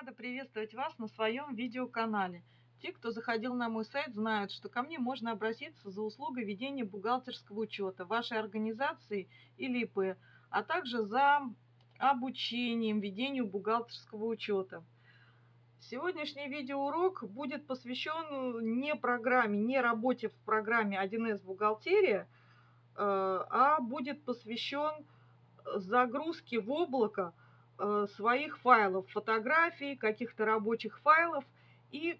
рада приветствовать вас на своем видеоканале. Те, кто заходил на мой сайт, знают, что ко мне можно обратиться за услугой ведения бухгалтерского учета вашей организации или ИП, а также за обучением ведению бухгалтерского учета. Сегодняшний видеоурок будет посвящен не программе, не работе в программе 1С бухгалтерия, э, а будет посвящен загрузке в облако своих файлов, фотографий, каких-то рабочих файлов и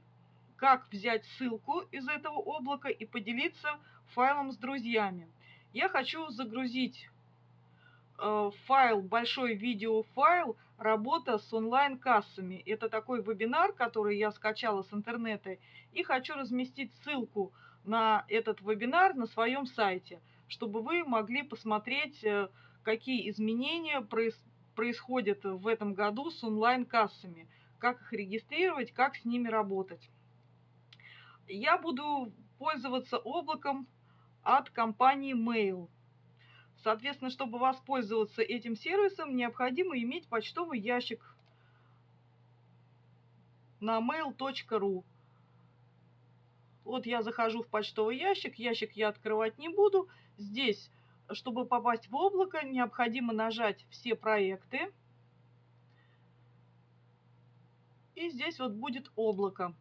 как взять ссылку из этого облака и поделиться файлом с друзьями. Я хочу загрузить э, файл, большой видеофайл «Работа с онлайн-кассами». Это такой вебинар, который я скачала с интернета, и хочу разместить ссылку на этот вебинар на своем сайте, чтобы вы могли посмотреть, э, какие изменения происходят происходит в этом году с онлайн-кассами, как их регистрировать, как с ними работать. Я буду пользоваться облаком от компании Mail. Соответственно, чтобы воспользоваться этим сервисом, необходимо иметь почтовый ящик на mail.ru. Вот я захожу в почтовый ящик, ящик я открывать не буду. Здесь чтобы попасть в облако, необходимо нажать «Все проекты». И здесь вот будет облако.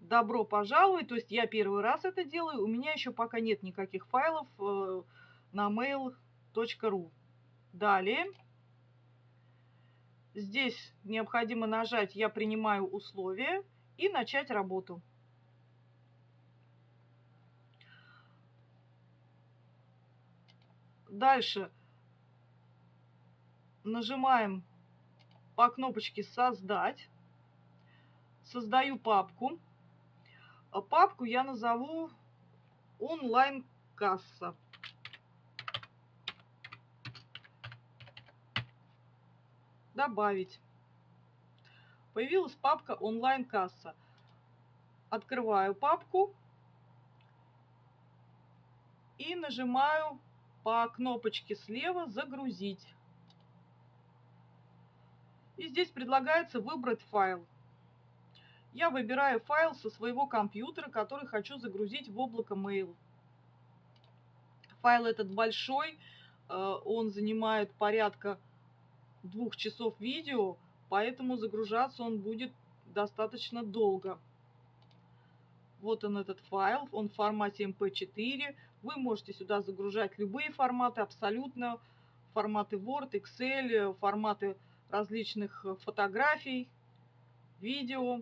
Добро пожаловать, то есть я первый раз это делаю, у меня еще пока нет никаких файлов э, на mail.ru. Далее, здесь необходимо нажать «Я принимаю условия» и начать работу. Дальше нажимаем по кнопочке «Создать». Создаю папку. А папку я назову «Онлайн-касса». Добавить. Появилась папка «Онлайн-касса». Открываю папку и нажимаю по кнопочке слева «Загрузить». И здесь предлагается выбрать файл. Я выбираю файл со своего компьютера, который хочу загрузить в облако Mail. Файл этот большой, э, он занимает порядка двух часов видео, поэтому загружаться он будет достаточно долго. Вот он этот файл, он в формате MP4. Вы можете сюда загружать любые форматы, абсолютно форматы Word, Excel, форматы различных фотографий, видео.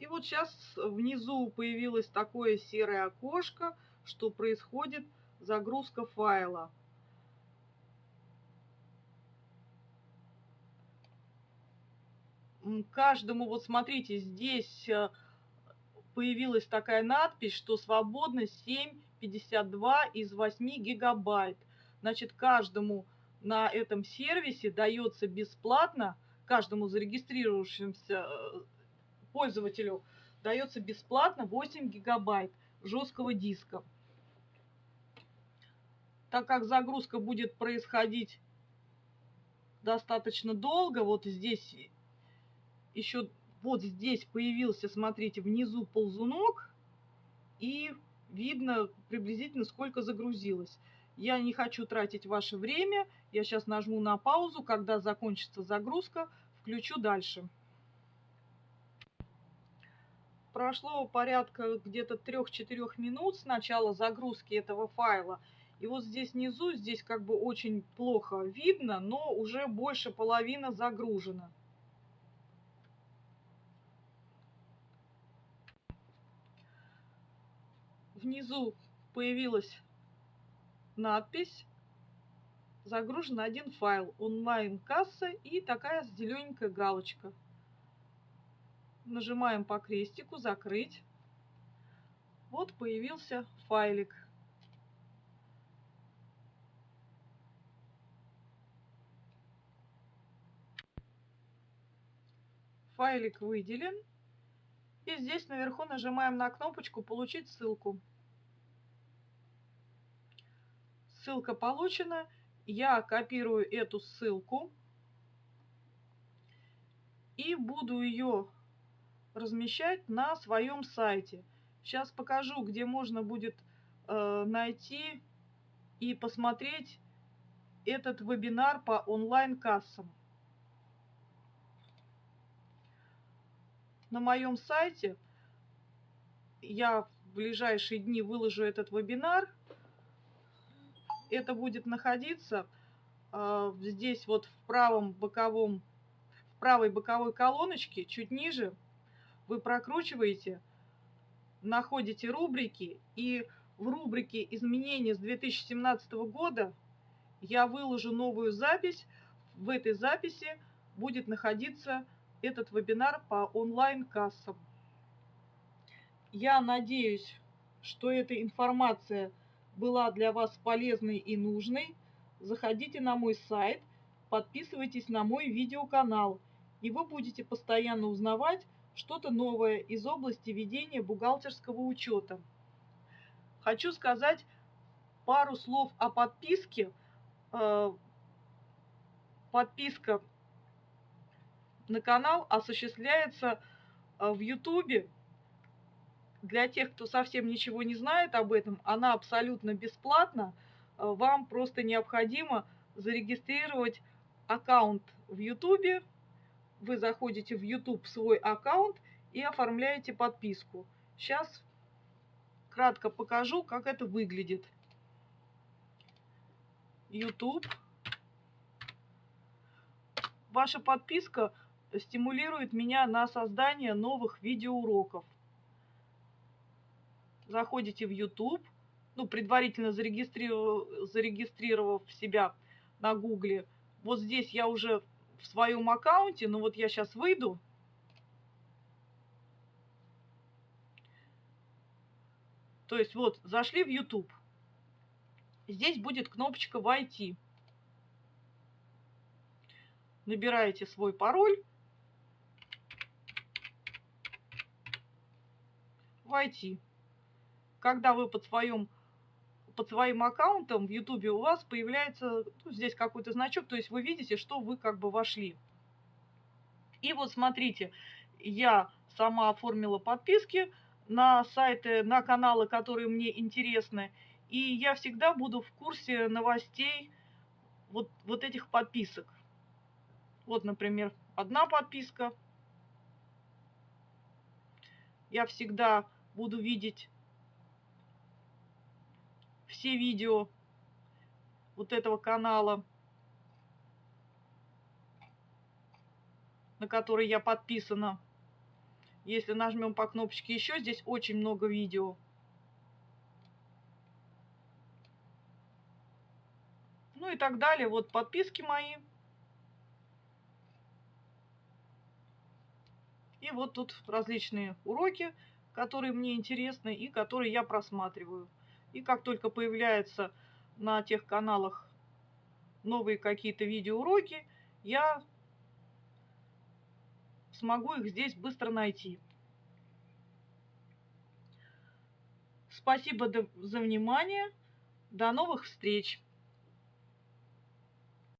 И вот сейчас внизу появилось такое серое окошко, что происходит загрузка файла. Каждому, вот смотрите, здесь э, появилась такая надпись, что свободно 7,52 из 8 гигабайт. Значит, каждому на этом сервисе дается бесплатно, каждому зарегистрировавшемуся э, пользователю дается бесплатно 8 гигабайт жесткого диска. Так как загрузка будет происходить достаточно долго, вот здесь еще вот здесь появился, смотрите, внизу ползунок, и видно приблизительно сколько загрузилось. Я не хочу тратить ваше время, я сейчас нажму на паузу, когда закончится загрузка, включу дальше. Прошло порядка где-то 3-4 минут с начала загрузки этого файла. И вот здесь внизу, здесь как бы очень плохо видно, но уже больше половины загружено. Внизу появилась надпись загружен один файл онлайн-касса и такая зелененькая галочка. Нажимаем по крестику «Закрыть». Вот появился файлик. Файлик выделен. И здесь наверху нажимаем на кнопочку «Получить ссылку». Ссылка получена. Я копирую эту ссылку и буду ее размещать на своем сайте. Сейчас покажу, где можно будет э, найти и посмотреть этот вебинар по онлайн-кассам. На моем сайте я в ближайшие дни выложу этот вебинар. Это будет находиться э, здесь вот в правом боковом, в правой боковой колоночке, чуть ниже. Вы прокручиваете, находите рубрики, и в рубрике «Изменения с 2017 года» я выложу новую запись. В этой записи будет находиться этот вебинар по онлайн-кассам. Я надеюсь, что эта информация была для вас полезной и нужной. Заходите на мой сайт, подписывайтесь на мой видеоканал, и вы будете постоянно узнавать что-то новое из области ведения бухгалтерского учета. Хочу сказать пару слов о подписке. Э, подписка на канал осуществляется э, в Ютубе. Для тех, кто совсем ничего не знает об этом, она абсолютно бесплатна. Э, вам просто необходимо зарегистрировать аккаунт в Ютубе. Вы заходите в YouTube свой аккаунт и оформляете подписку. Сейчас кратко покажу, как это выглядит. YouTube. Ваша подписка стимулирует меня на создание новых видеоуроков. Заходите в YouTube, ну, предварительно зарегистрировав, зарегистрировав себя на Гугле. Вот здесь я уже в своем аккаунте, но вот я сейчас выйду. То есть вот, зашли в YouTube. Здесь будет кнопочка «Войти». Набираете свой пароль. войти. Когда вы под своим, под своим аккаунтом в YouTube у вас появляется ну, здесь какой-то значок, то есть вы видите, что вы как бы вошли. И вот смотрите, я сама оформила подписки на сайты, на каналы, которые мне интересны. И я всегда буду в курсе новостей вот, вот этих подписок. Вот, например, одна подписка. Я всегда буду видеть все видео вот этого канала, на который я подписана. Если нажмем по кнопочке еще, здесь очень много видео. Ну и так далее. Вот подписки мои. И вот тут различные уроки которые мне интересны и которые я просматриваю. И как только появляются на тех каналах новые какие-то видеоуроки, я смогу их здесь быстро найти. Спасибо за внимание. До новых встреч!